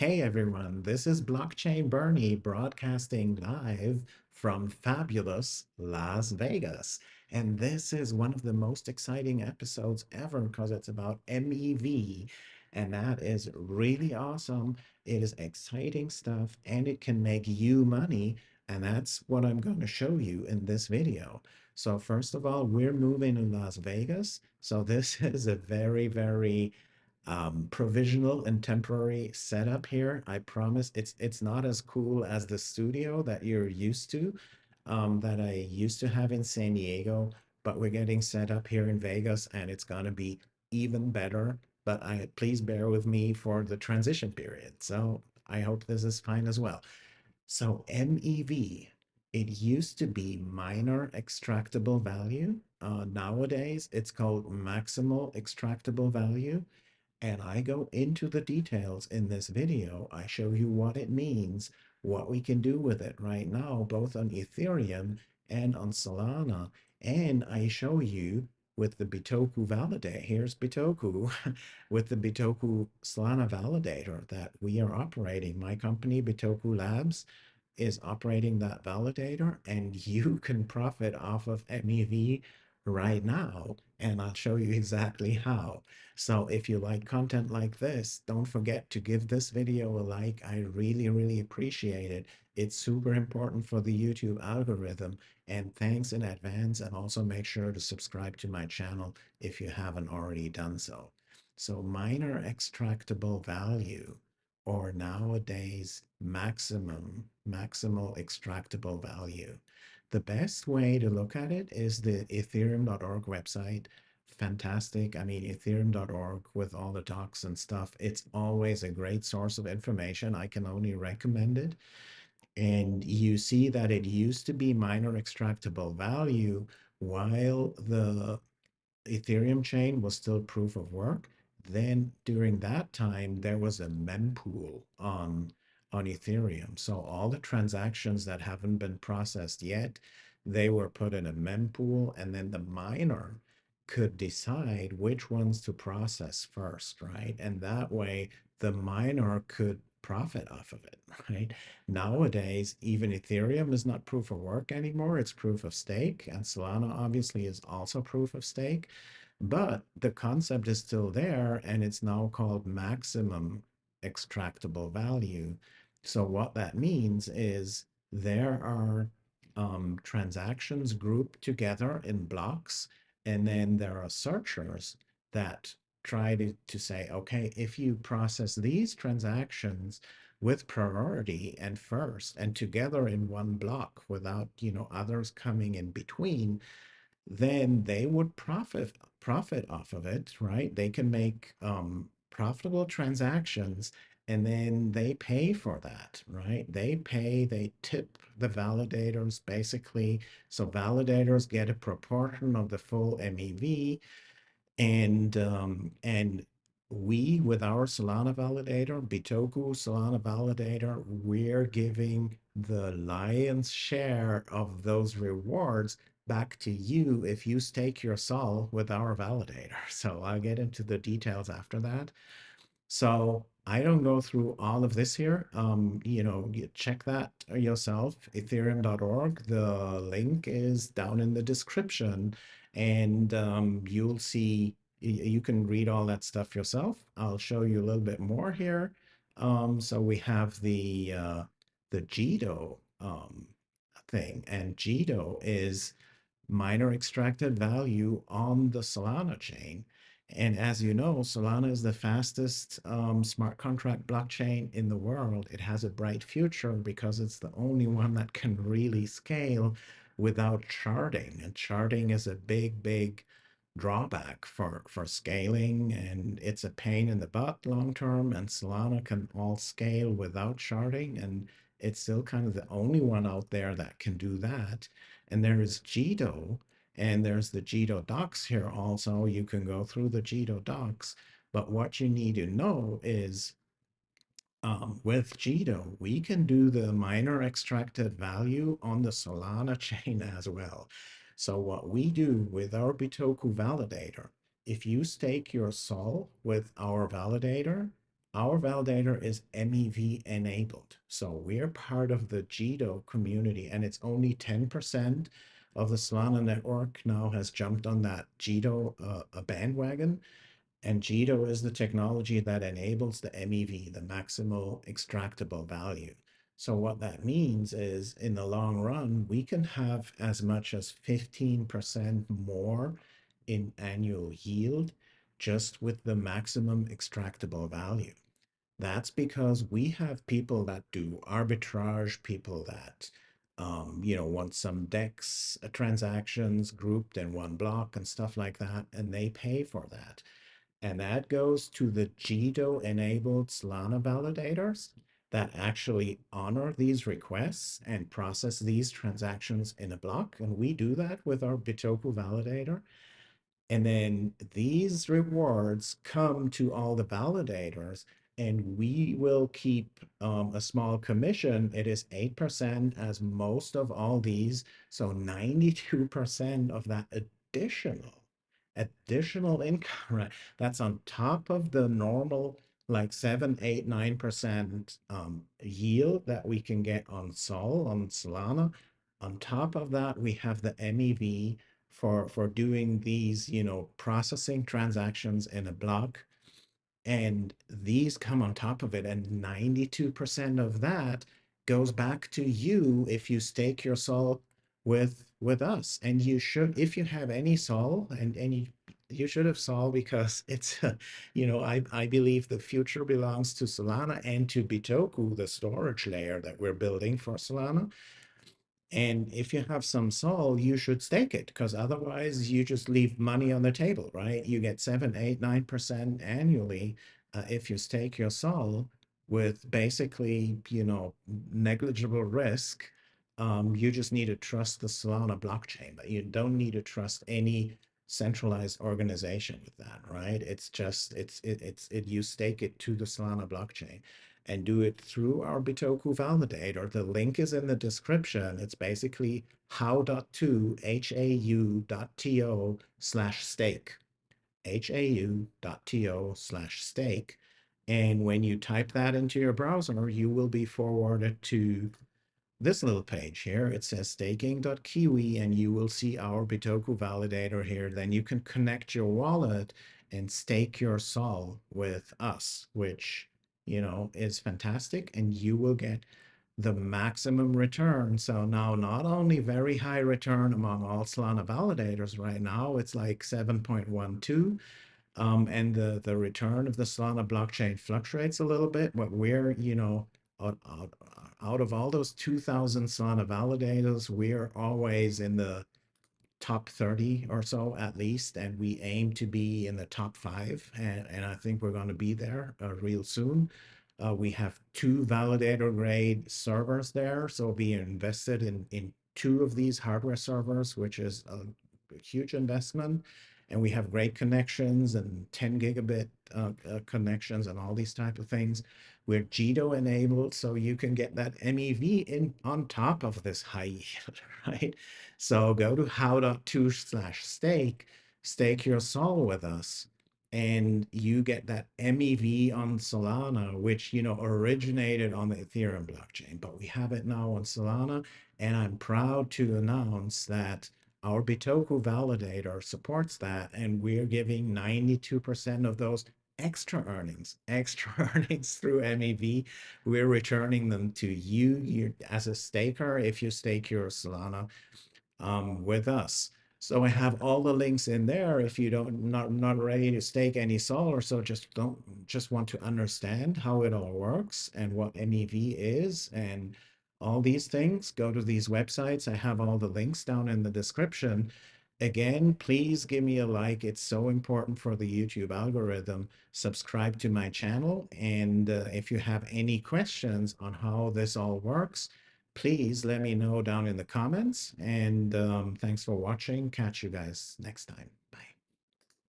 Hey everyone, this is Blockchain Bernie broadcasting live from fabulous Las Vegas. And this is one of the most exciting episodes ever because it's about MEV. And that is really awesome. It is exciting stuff and it can make you money. And that's what I'm going to show you in this video. So first of all, we're moving to Las Vegas. So this is a very, very um, provisional and temporary setup here. I promise it's it's not as cool as the studio that you're used to, um, that I used to have in San Diego, but we're getting set up here in Vegas and it's gonna be even better. But I please bear with me for the transition period. So I hope this is fine as well. So MEV, it used to be miner extractable value. Uh, nowadays, it's called maximal extractable value and I go into the details in this video. I show you what it means, what we can do with it right now, both on Ethereum and on Solana. And I show you with the Bitoku validator, here's Bitoku, with the Bitoku Solana validator that we are operating. My company, Bitoku Labs, is operating that validator and you can profit off of MEV right now and I'll show you exactly how. So if you like content like this, don't forget to give this video a like. I really, really appreciate it. It's super important for the YouTube algorithm and thanks in advance and also make sure to subscribe to my channel if you haven't already done so. So miner extractable value or nowadays maximum, maximal extractable value. The best way to look at it is the ethereum.org website. Fantastic. I mean, ethereum.org with all the docs and stuff, it's always a great source of information. I can only recommend it. And you see that it used to be miner extractable value while the Ethereum chain was still proof of work. Then during that time, there was a mempool on on Ethereum. So all the transactions that haven't been processed yet, they were put in a mempool and then the miner could decide which ones to process first, right? And that way the miner could profit off of it, right? Nowadays, even Ethereum is not proof of work anymore. It's proof of stake. And Solana obviously is also proof of stake. But the concept is still there and it's now called maximum extractable value. So what that means is there are um, transactions grouped together in blocks, and then there are searchers that try to, to say, okay, if you process these transactions with priority and first and together in one block without, you know, others coming in between, then they would profit profit off of it, right? They can make um, profitable transactions and then they pay for that, right? They pay, they tip the validators basically. So validators get a proportion of the full MEV and um, and we with our Solana validator, Bitoku Solana validator, we're giving the lion's share of those rewards back to you if you stake your sol with our validator. So I'll get into the details after that. So I don't go through all of this here. Um, you know, you check that yourself, ethereum.org. The link is down in the description and um, you'll see, you can read all that stuff yourself. I'll show you a little bit more here. Um, so we have the, uh, the Jito um, thing and Jito is miner extracted value on the Solana chain. And as you know, Solana is the fastest um, smart contract blockchain in the world. It has a bright future because it's the only one that can really scale without sharding. And sharding is a big, big drawback for, for scaling and it's a pain in the butt long term and Solana can all scale without sharding and it's still kind of the only one out there that can do that. And there is Jito, and there's the Jito docs here also. You can go through the Jito docs. But what you need to know is um, with Jito, we can do the miner extracted value on the Solana chain as well. So what we do with our Bitoku validator, if you stake your SOL with our validator, our validator is MEV enabled. So we're part of the Jito community and it's only 10% of the Solana network now has jumped on that Jito uh, bandwagon. And Jito is the technology that enables the MEV, the maximal extractable value. So what that means is in the long run, we can have as much as 15% more in annual yield just with the maximum extractable value. That's because we have people that do arbitrage, people that um, you know, want some DEX uh, transactions grouped in one block and stuff like that, and they pay for that. And that goes to the Jito enabled Solana validators that actually honor these requests and process these transactions in a block. And we do that with our Bitoku validator. And then these rewards come to all the validators and we will keep um, a small commission. It is 8% as most of all these. So 92% of that additional, additional income, right? That's on top of the normal like 7, 8, 9% um, yield that we can get on Sol, on Solana. On top of that, we have the MEV for, for doing these, you know, processing transactions in a block and these come on top of it. And 92% of that goes back to you if you stake your sol with with us. And you should, if you have any sol, and, and you, you should have sol because it's, you know, I, I believe the future belongs to Solana and to Bitoku, the storage layer that we're building for Solana. And if you have some sol, you should stake it because otherwise you just leave money on the table, right? You get seven, eight, nine percent annually uh, if you stake your sol with basically, you know, negligible risk. Um, you just need to trust the Solana blockchain, but you don't need to trust any centralized organization with that, right? It's just it's it, it's it you stake it to the Solana blockchain and do it through our Bitoku validator. The link is in the description. It's basically how.to, hau.to slash stake, hau.to slash stake. And when you type that into your browser, you will be forwarded to this little page here. It says staking.kiwi, and you will see our Bitoku validator here. Then you can connect your wallet and stake your sol with us, which you know, is fantastic and you will get the maximum return. So now not only very high return among all Solana validators right now, it's like 7.12. Um, and the, the return of the Solana blockchain fluctuates a little bit, but we're, you know, out, out, out of all those 2000 Solana validators, we're always in the top 30 or so at least, and we aim to be in the top five. And, and I think we're going to be there uh, real soon. Uh, we have two validator grade servers there. So we invested in, in two of these hardware servers, which is a huge investment. And we have great connections and 10 gigabit uh, uh, connections and all these type of things. We're Jito enabled, so you can get that MEV in on top of this high yield, right? So go to how.to slash stake, stake your sol with us, and you get that MEV on Solana, which, you know, originated on the Ethereum blockchain, but we have it now on Solana. And I'm proud to announce that our Bitoku validator supports that, and we're giving 92% of those extra earnings, extra earnings through MEV. We're returning them to you, as a staker if you stake your Solana um, with us. So I have all the links in there. If you don't not not ready to stake any sol or so, just don't just want to understand how it all works and what MEV is and all these things. Go to these websites. I have all the links down in the description. Again, please give me a like. It's so important for the YouTube algorithm. Subscribe to my channel. And uh, if you have any questions on how this all works, please let me know down in the comments. And um, thanks for watching. Catch you guys next time. Bye.